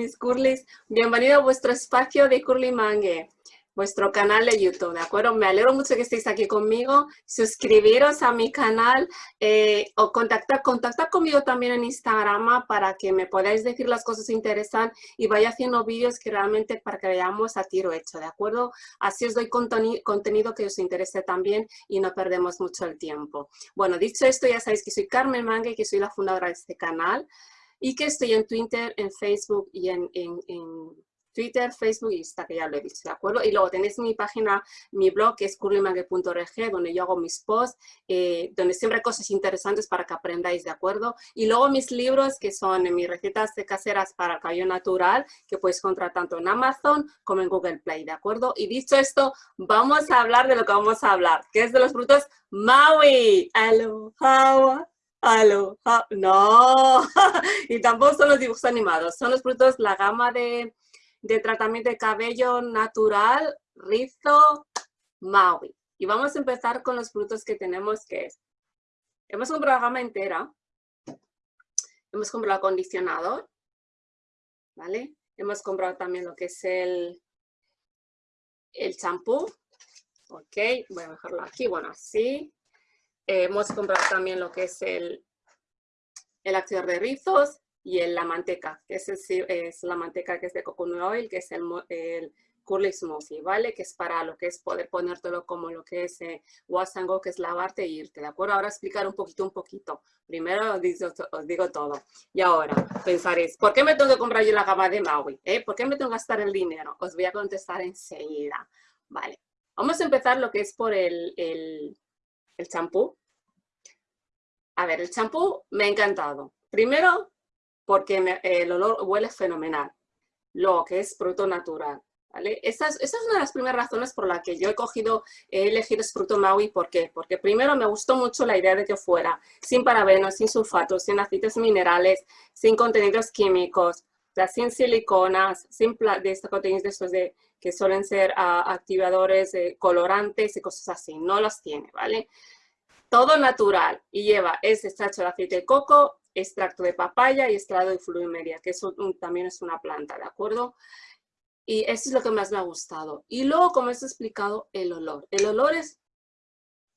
mis curlis. Bienvenido a vuestro espacio de Curly Mangue, vuestro canal de YouTube, ¿de acuerdo? Me alegro mucho que estéis aquí conmigo. Suscribiros a mi canal eh, o contactar, contactar conmigo también en Instagram para que me podáis decir las cosas que interesan y vaya haciendo vídeos que realmente para que veamos a tiro hecho, ¿de acuerdo? Así os doy contenido que os interese también y no perdemos mucho el tiempo. Bueno, dicho esto, ya sabéis que soy Carmen Mangue, que soy la fundadora de este canal y que estoy en Twitter, en Facebook y en, Twitter, Facebook y Insta, que ya lo he dicho, ¿de acuerdo? Y luego tenéis mi página, mi blog, que es curlymangue.org, donde yo hago mis posts, eh, donde siempre hay cosas interesantes para que aprendáis, ¿de acuerdo? Y luego mis libros, que son mis recetas caseras para el cabello natural, que podéis encontrar tanto en Amazon como en Google Play, ¿de acuerdo? Y dicho esto, vamos a hablar de lo que vamos a hablar, que es de los frutos Maui. Aloha. Aloha. No. y tampoco son los dibujos animados, son los frutos, la gama de de tratamiento de cabello natural, rizo, Maui. Y vamos a empezar con los frutos que tenemos, que es, hemos comprado la gama entera, hemos comprado acondicionador, ¿vale? Hemos comprado también lo que es el el champú, ok, voy a dejarlo aquí, bueno, así. Hemos comprado también lo que es el, el activador de rizos, y el, la manteca, que es, es, la manteca que es de coconut oil, que es el, el curly smoothie, ¿vale? Que es para lo que es poder ponértelo como lo que es eh, wash and go, que es lavarte e irte, ¿de acuerdo? Ahora explicar un poquito, un poquito. Primero os digo, os digo todo. Y ahora pensaréis, ¿por qué me tengo que comprar yo la gama de Maui? Eh? ¿Por qué me tengo que gastar el dinero? Os voy a contestar enseguida. Vale. Vamos a empezar lo que es por el, el, el champú. A ver, el champú me ha encantado. Primero, porque el olor huele fenomenal, lo que es fruto natural. ¿Vale? Esa, es, una de las primeras razones por las que yo he cogido, he elegido este fruto Maui. ¿Por qué? Porque primero me gustó mucho la idea de que fuera sin parabenos, sin sulfatos, sin aceites minerales, sin contenidos químicos, sin siliconas, sin de estos contenidos que suelen ser uh, activadores, eh, colorantes y cosas así. No los tiene, ¿vale? Todo natural y lleva ese extracto de aceite de coco, extracto de papaya y extracto de fluimeria, que también es una planta, ¿de acuerdo? Y eso es lo que más me ha gustado. Y luego, como os he explicado, el olor. El olor es,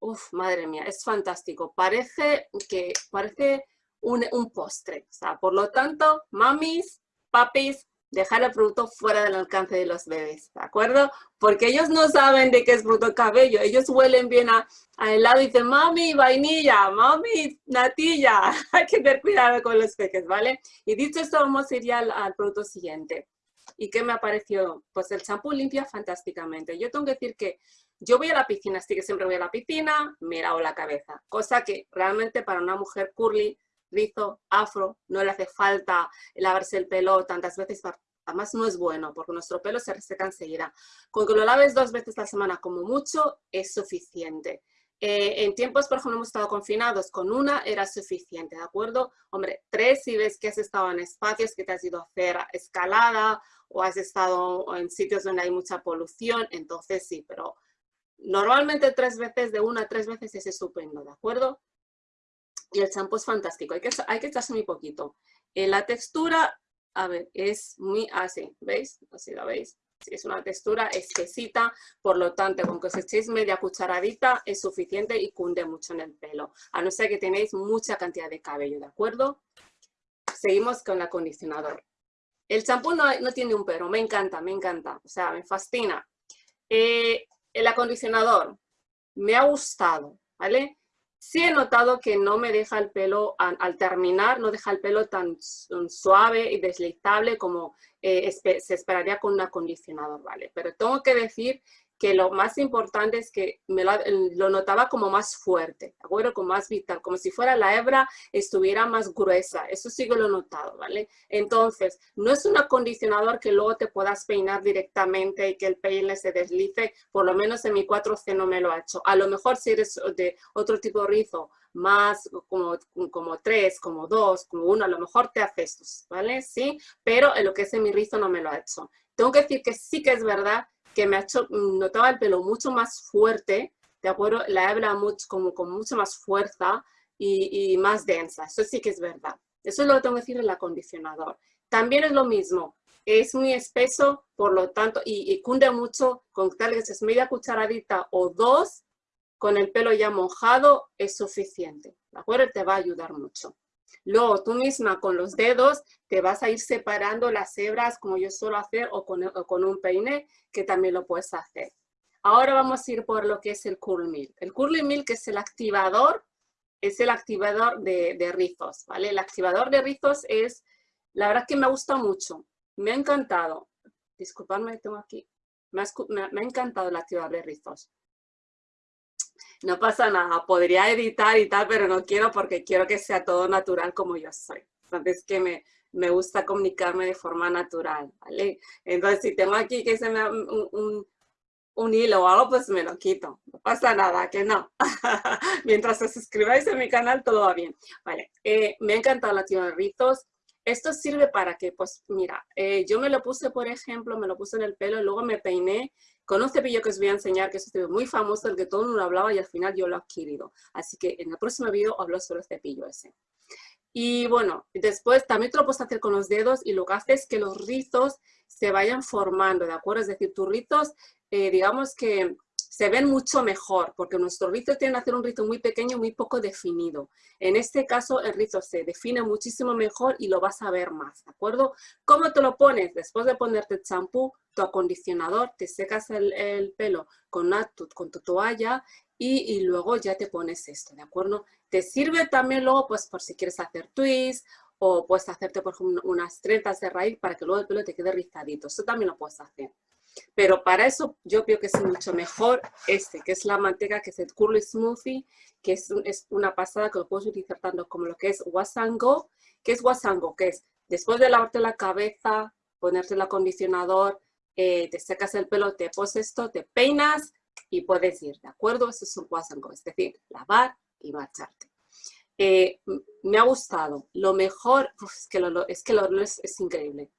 uff, madre mía, es fantástico. Parece que, parece un, un postre. O sea, por lo tanto, mamis, papis, dejar el producto fuera del alcance de los bebés, ¿de acuerdo? Porque ellos no saben de qué es fruto cabello, ellos huelen bien a, helado y dicen, mami, vainilla, mami, natilla, hay que tener cuidado con los peques, ¿vale? Y dicho esto, vamos a ir al, producto siguiente. ¿Y qué me ha parecido? Pues el champú limpia fantásticamente. Yo tengo que decir que yo voy a la piscina, así que siempre voy a la piscina, me lavo la cabeza, cosa que realmente para una mujer curly rizo, afro, no le hace falta lavarse el pelo tantas veces, además no es bueno porque nuestro pelo se reseca enseguida. Con que lo laves dos veces a la semana como mucho es suficiente. Eh, en tiempos, por ejemplo, hemos estado confinados, con una era suficiente, ¿de acuerdo? Hombre, tres si ves que has estado en espacios que te has ido a hacer escalada o has estado en sitios donde hay mucha polución, entonces sí, pero normalmente tres veces, de una a tres veces es estupendo, ¿de acuerdo? Y el champú es fantástico, hay que, hay que echarse muy poquito. Eh, la textura, a ver, es muy así, ¿veis? Así la veis. es una textura espesita, por lo tanto, con que os echéis media cucharadita es suficiente y cunde mucho en el pelo, a no ser que tenéis mucha cantidad de cabello, ¿de acuerdo? Seguimos con el acondicionador. El champú no, no tiene un pero, me encanta, me encanta, o sea, me fascina. Eh, el acondicionador, me ha gustado, ¿vale? Sí he notado que no me deja el pelo, al, terminar, no deja el pelo tan suave y deslizable como eh, se esperaría con un acondicionador, ¿vale? Pero tengo que decir que lo más importante es que me lo, notaba como más fuerte, ¿de acuerdo? Como más vital, como si fuera la hebra estuviera más gruesa. Eso sí que lo he notado, ¿vale? Entonces, no es un acondicionador que luego te puedas peinar directamente y que el peine se deslice, por lo menos en mi 4C no me lo ha hecho. A lo mejor si eres de otro tipo de rizo, más como, como tres, como dos, como uno, a lo mejor te hace esto, ¿vale? Sí, pero en lo que es en mi rizo no me lo ha hecho. Tengo que decir que sí que es verdad que me ha hecho, notaba el pelo mucho más fuerte, ¿de acuerdo? La hebra mucho, como con mucha más fuerza y, y, más densa, eso sí que es verdad. Eso es lo que tengo que decir el acondicionador. También es lo mismo, es muy espeso, por lo tanto, y, cunde mucho, con tal que es media cucharadita o dos, con el pelo ya mojado es suficiente, ¿de acuerdo? Te va a ayudar mucho. Luego tú misma con los dedos te vas a ir separando las hebras como yo suelo hacer o con, un peine que también lo puedes hacer. Ahora vamos a ir por lo que es el Curl Milk. El Curly Milk es el activador, es el activador de, rizos, ¿vale? El activador de rizos es, la verdad que me gusta mucho, me ha encantado. Disculpadme, tengo aquí, me ha, encantado el activador de rizos. No pasa nada, podría editar y tal, pero no quiero porque quiero que sea todo natural como yo soy. Entonces, que me, me gusta comunicarme de forma natural, ¿vale? Entonces, si tengo aquí que se me un, un hilo o algo, pues me lo quito. No pasa nada, que no. Mientras os suscribáis a mi canal, todo va bien. Vale, eh, me ha encantado la de rizos. Esto sirve para que, pues mira, eh, yo me lo puse, por ejemplo, me lo puse en el pelo, y luego me peiné con un cepillo que os voy a enseñar, que es un muy famoso, el que todo el mundo hablaba y al final yo lo he adquirido. Así que en el próximo vídeo hablo sobre el cepillo ese. Y bueno, después también te lo puedes hacer con los dedos y lo que hace es que los rizos se vayan formando, ¿de acuerdo? Es decir, tus rizos, eh, digamos que se ven mucho mejor, porque nuestros rizos tienen que hacer un rizo muy pequeño, muy poco definido. En este caso, el rizo se define muchísimo mejor y lo vas a ver más, ¿de acuerdo? ¿Cómo te lo pones? Después de ponerte el champú, tu acondicionador, te secas el, pelo con, una, con tu toalla y, luego ya te pones esto, ¿de acuerdo? Te sirve también luego, pues, por si quieres hacer twists o puedes hacerte, por ejemplo, unas trenzas de raíz para que luego el pelo te quede rizadito. Eso también lo puedes hacer. Pero para eso yo creo que es mucho mejor este, que es la manteca, que es el Curly Smoothie, que es, una pasada que lo puedes utilizar tanto como lo que es Wasango. ¿Qué es Wasango? Que es después de lavarte la cabeza, ponerte el acondicionador, eh, te secas el pelo, te pones esto, te peinas, y puedes ir, ¿de acuerdo? Eso es un wash es decir, lavar y marcharte. Eh, me ha gustado. Lo mejor, es que, lo, es que es, increíble.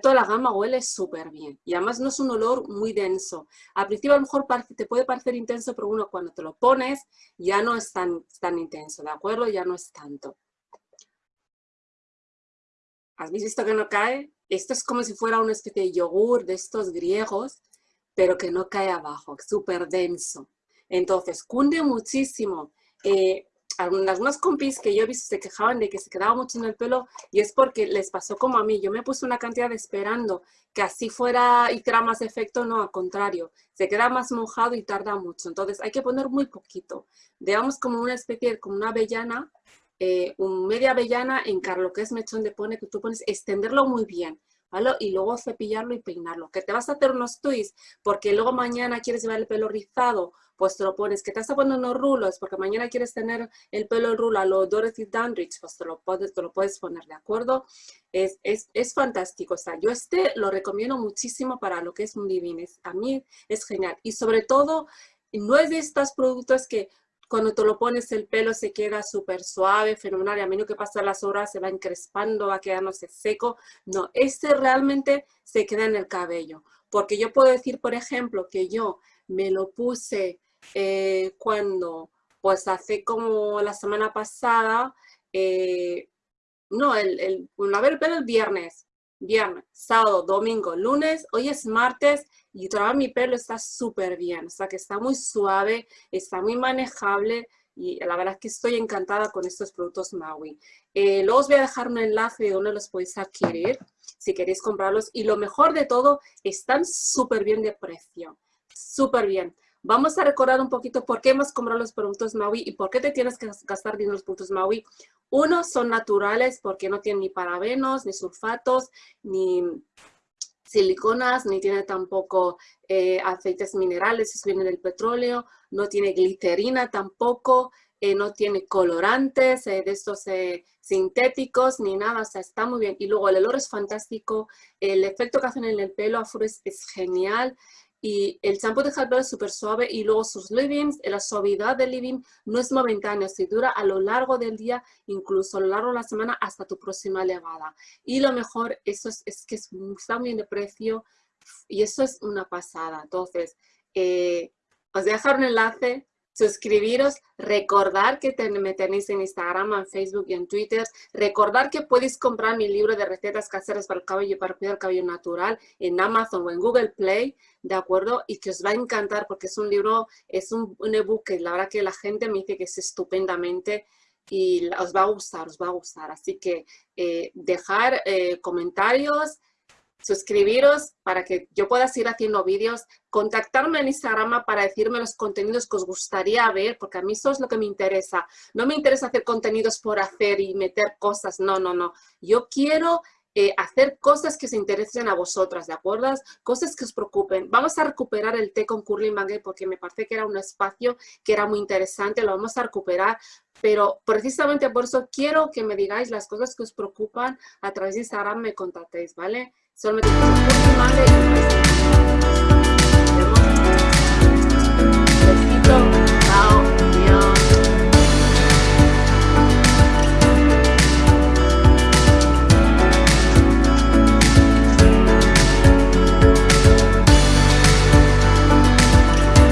Toda la gama huele súper bien. Y además no es un olor muy denso. Al principio a lo mejor te puede parecer intenso, pero uno cuando te lo pones ya no es tan, tan intenso, ¿de acuerdo? Ya no es tanto. ¿Has visto que no cae? Esto es como si fuera una especie de yogur de estos griegos pero que no cae abajo, súper denso. Entonces, cunde muchísimo. Eh, algunas compis que yo he visto se quejaban de que se quedaba mucho en el pelo y es porque les pasó como a mí. Yo me puse una cantidad esperando que así fuera y hiciera más efecto, no, al contrario. Se queda más mojado y tarda mucho. Entonces hay que poner muy poquito. Digamos como una especie, como una avellana, eh, un media avellana en lo que es mechón de pone que tú pones, extenderlo muy bien y luego cepillarlo y peinarlo. Que te vas a hacer unos twists porque luego mañana quieres llevar el pelo rizado, pues te lo pones. Que te poner unos rulos porque mañana quieres tener el pelo en rulo a lo Dorothy Dandridge, pues te lo puedes, te lo puedes poner, ¿de acuerdo? Es, es, es fantástico. O sea, yo este lo recomiendo muchísimo para lo que es un living. a mí es genial. Y sobre todo, no es de estos productos que cuando te lo pones el pelo se queda súper suave, fenomenal, y a menos que pasan las horas se va encrespando, va quedándose seco. No, este realmente se queda en el cabello. Porque yo puedo decir, por ejemplo, que yo me lo puse eh, cuando, pues hace como la semana pasada, eh, no, el, el, ver el pelo el viernes, viernes, sábado, domingo, lunes, hoy es martes y todavía mi pelo está súper bien, o sea que está muy suave, está muy manejable y la verdad es que estoy encantada con estos productos Maui. Eh, luego os voy a dejar un enlace de donde los podéis adquirir si queréis comprarlos y lo mejor de todo, están súper bien de precio, súper bien. Vamos a recordar un poquito por qué hemos comprado los productos Maui y por qué te tienes que gastar dinero en los productos Maui. Uno, son naturales porque no tienen ni parabenos, ni sulfatos, ni siliconas, ni tiene tampoco eh, aceites minerales, eso viene del petróleo, no tiene glicerina tampoco, eh, no tiene colorantes eh, de estos sintéticos ni nada, o sea, está muy bien. Y luego el olor es fantástico, el efecto que hacen en el pelo afro es genial, y el champú de el es súper suave y luego sus leave-ins, la suavidad del leave no es momentánea, se dura a lo largo del día, incluso a lo largo de la semana hasta tu próxima levada. Y lo mejor eso es, es que está muy bien de precio y eso es una pasada. Entonces, eh, os dejar un enlace suscribiros, recordar que me tenéis en Instagram, en Facebook y en Twitter, recordar que podéis comprar mi libro de recetas caseras para el cabello, para cuidar el cabello natural en Amazon o en Google Play, ¿de acuerdo? Y que os va a encantar porque es un libro, es un, ebook que la verdad que la gente me dice que es estupendamente y os va a gustar, os va a gustar. Así que eh, dejar eh, comentarios, suscribiros para que yo pueda seguir haciendo vídeos, contactarme en Instagram para decirme los contenidos que os gustaría ver, porque a mí eso es lo que me interesa. No me interesa hacer contenidos por hacer y meter cosas, no, no, no. Yo quiero eh, hacer cosas que se interesen a vosotras, ¿de acuerdo? Cosas que os preocupen. Vamos a recuperar el té con Curly Mangue porque me parece que era un espacio que era muy interesante, lo vamos a recuperar, pero precisamente por eso quiero que me digáis las cosas que os preocupan a través de Instagram, me contactéis, ¿vale? Solamente